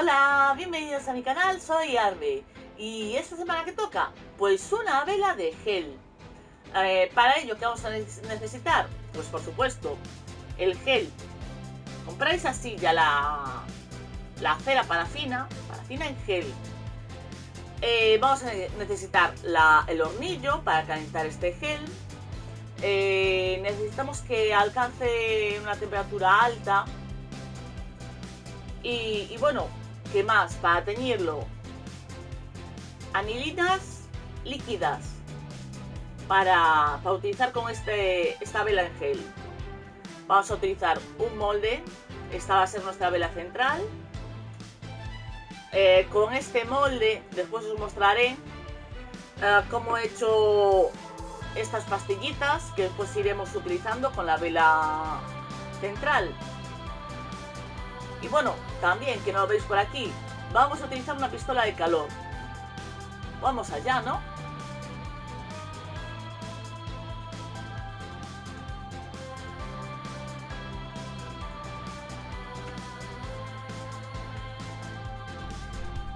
Hola, bienvenidos a mi canal, soy Arbe y esta semana que toca, pues una vela de gel. Eh, para ello, ¿qué vamos a necesitar? Pues por supuesto, el gel. Compráis así ya la, la cera parafina, parafina en gel. Eh, vamos a necesitar el hornillo para calentar este gel. Eh, necesitamos que alcance una temperatura alta y, bueno, ¿qué más? Para teñirlo, anilinas líquidas para, utilizar con este, esta vela en gel. Vamos a utilizar un molde, esta va a ser nuestra vela central. Eh, con este molde, después os mostraré eh, cómo he hecho estas pastillitas que después iremos utilizando con la vela central. Y bueno, también, que no lo veis por aquí, vamos a utilizar una pistola de calor. Vamos allá, ¿no?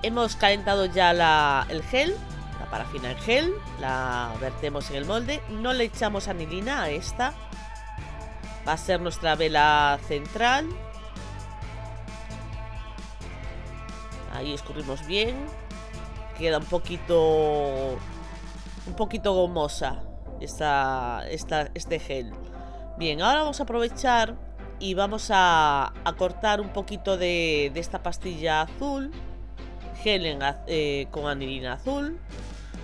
Hemos calentado ya el gel, la parafina en gel, la vertemos en el molde. No le echamos anilina a esta. Va a ser nuestra vela central. Ahí escurrimos bien. Queda un poquito... Un poquito gomosa esta, esta, este gel. Bien, ahora vamos a aprovechar y vamos a, cortar un poquito de, esta pastilla azul. Gel eh, con anilina azul.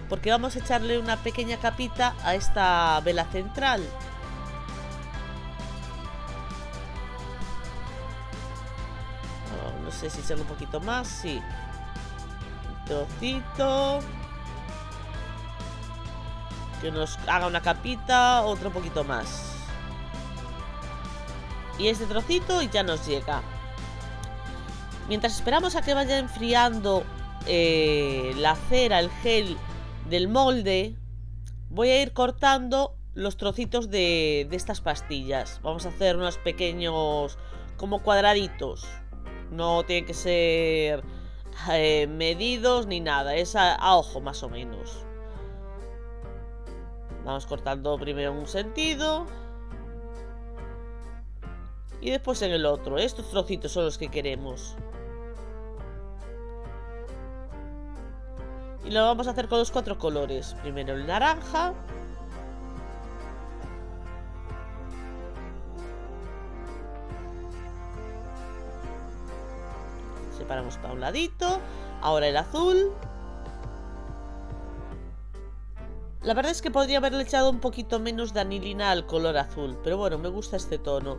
Porque vamos a echarle una pequeña capita a esta vela central. Sé si echarle un poquito más, sí. Un trocito. Que nos haga una capita, otro poquito más. Y este trocito y ya nos llega. Mientras esperamos a que vaya enfriando eh, la cera, el gel del molde, voy a ir cortando los trocitos de estas pastillas. Vamos a hacer unos pequeños como cuadraditos. No tiene que ser eh, medidos ni nada. Es a, ojo más o menos. Vamos cortando primero en un sentido. Y después en el otro. Estos trocitos son los que queremos. Y lo vamos a hacer con los cuatro colores. Primero el naranja. Separamos para un ladito. Ahora el azul. La verdad es que podría haberle echado un poquito menos de anilina al color azul. Pero bueno, me gusta este tono.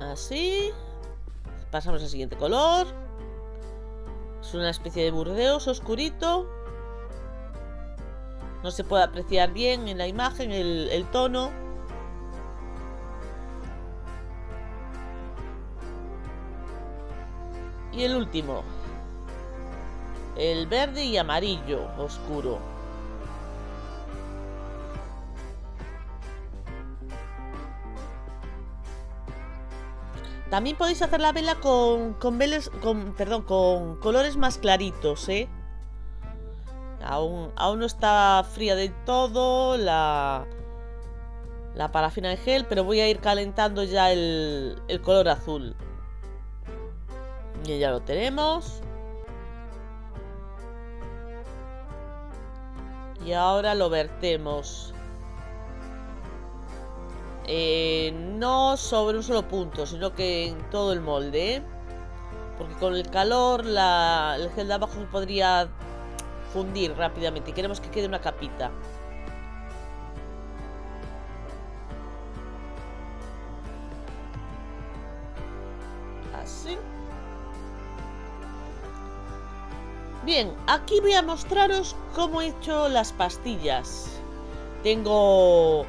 Así. Pasamos al siguiente color. Es una especie de burdeos oscurito. No se puede apreciar bien en la imagen el, el tono. Y el último. El verde y amarillo oscuro. También podéis hacer la vela con, con, con, perdón, con colores más claritos, ¿eh? Aún, aún no está fría de todo la, la parafina de gel, pero voy a ir calentando ya el, el color azul. Y ya lo tenemos. Y ahora lo vertemos. Eh, no sobre un solo punto, sino que en todo el molde. ¿eh? Porque con el calor la, el gel de abajo se podría fundir rápidamente. Y queremos que quede una capita. Bien, aquí voy a mostraros cómo he hecho las pastillas. Tengo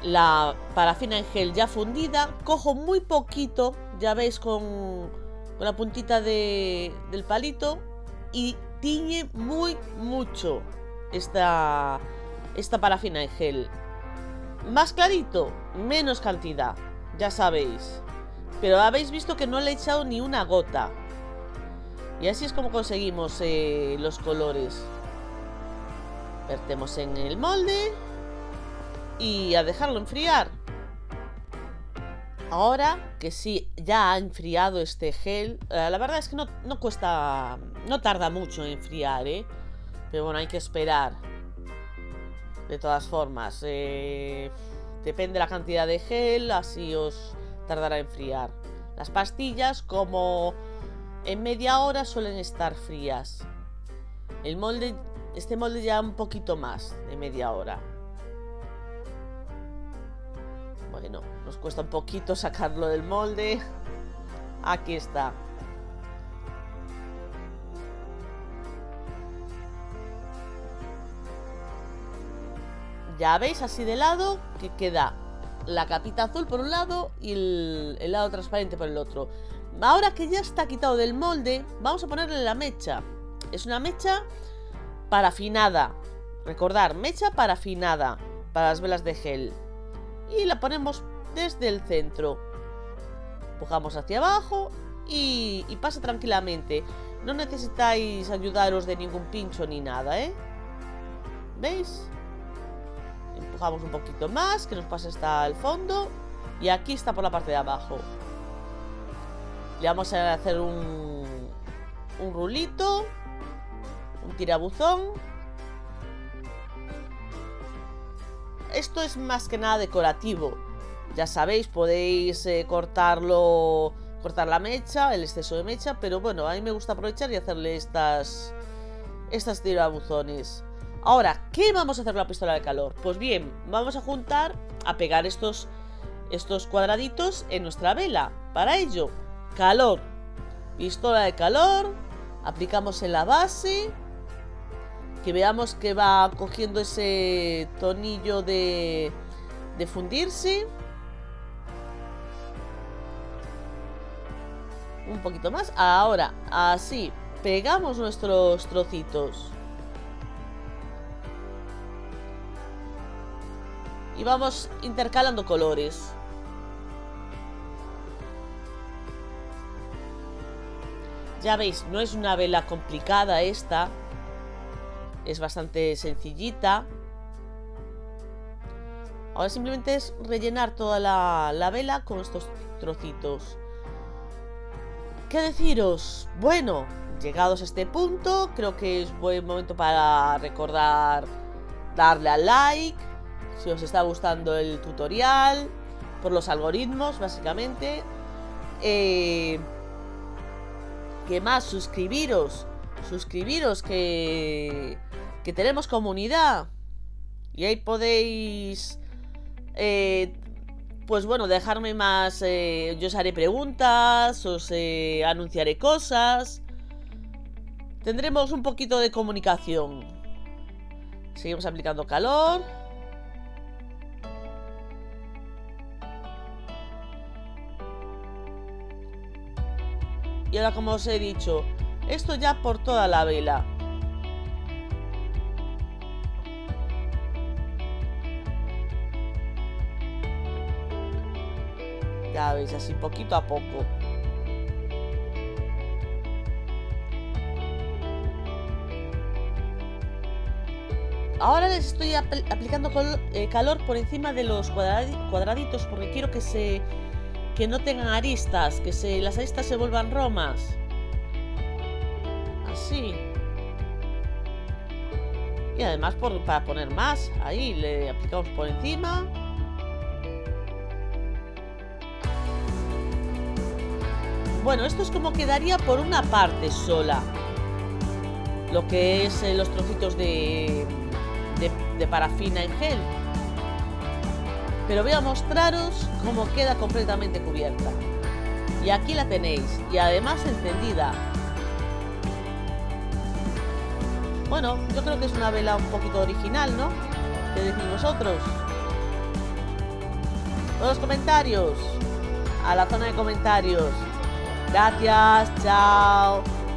la parafina en gel ya fundida. Cojo muy poquito, ya veis con, la puntita del palito. Y tiñe muy mucho esta, esta parafina en gel. Más clarito, menos cantidad, ya sabéis. Pero habéis visto que no le he echado ni una gota. Y así es como conseguimos eh, los colores. Vertemos en el molde. Y a dejarlo enfriar. Ahora que sí, ya ha enfriado este gel. Eh, la verdad es que no, no cuesta... No tarda mucho en enfriar, ¿eh? Pero bueno, hay que esperar. De todas formas. Eh, depende de la cantidad de gel, así os tardará en enfriar. Las pastillas, como en media hora, suelen estar frías. El molde, este molde ya un poquito más de media hora. Bueno, nos cuesta un poquito sacarlo del molde. Aquí está. Ya veis, así de lado, que queda la capita azul por un lado y el, lado transparente por el otro. Ahora que ya está quitado del molde, vamos a ponerle la mecha. Es una mecha parafinada. Recordar, mecha parafinada para las velas de gel. Y la ponemos desde el centro. Empujamos hacia abajo y, y pasa tranquilamente. No necesitáis ayudaros de ningún pincho ni nada, ¿eh? ¿Veis? Empujamos un poquito más, que nos pase hasta el fondo. Y aquí está por la parte de abajo. Le vamos a hacer un, un rulito. Un tirabuzón. Esto es más que nada decorativo. Ya sabéis, podéis eh, cortarlo, cortar la mecha, el exceso de mecha, pero bueno, a mí me gusta aprovechar y hacerle estas, estas tirabuzones. Ahora, ¿qué vamos a hacer con la pistola de calor? Pues bien, vamos a juntar, a pegar estos, estos cuadraditos en nuestra vela. Para ello, calor, pistola de calor, aplicamos en la base, que veamos que va cogiendo ese tonillo de, de fundirse. Un poquito más. Ahora, así, pegamos nuestros trocitos. Y vamos intercalando colores. Ya veis, no es una vela complicada esta. Es bastante sencillita. Ahora simplemente es rellenar toda la, vela con estos trocitos. ¿Qué deciros? Bueno, llegados a este punto, creo que es buen momento para recordar darle al like, si os está gustando el tutorial, por los algoritmos, básicamente. Eh, ¿Qué más? Suscribiros. Suscribiros que, que tenemos comunidad. Y ahí podéis... Eh, pues bueno, dejarme más... Eh, yo os haré preguntas, os eh, anunciaré cosas. Tendremos un poquito de comunicación. Seguimos aplicando calor. Y ahora como os he dicho, esto ya por toda la vela. Ya veis, así poquito a poco. Ahora les estoy aplicando eh, calor por encima de los cuadraditos porque quiero que se que no tengan aristas, que se, las aristas se vuelvan romas. Así. Y además por, para poner más, ahí le aplicamos por encima. Bueno, esto es como quedaría por una parte sola. Lo que es eh, los trocitos de, de, de parafina en gel pero voy a mostraros cómo queda completamente cubierta. Y aquí la tenéis, y además encendida. Bueno, yo creo que es una vela un poquito original, ¿no? ¿Qué decís vosotros? Todos los comentarios. A la zona de comentarios. Gracias, chao.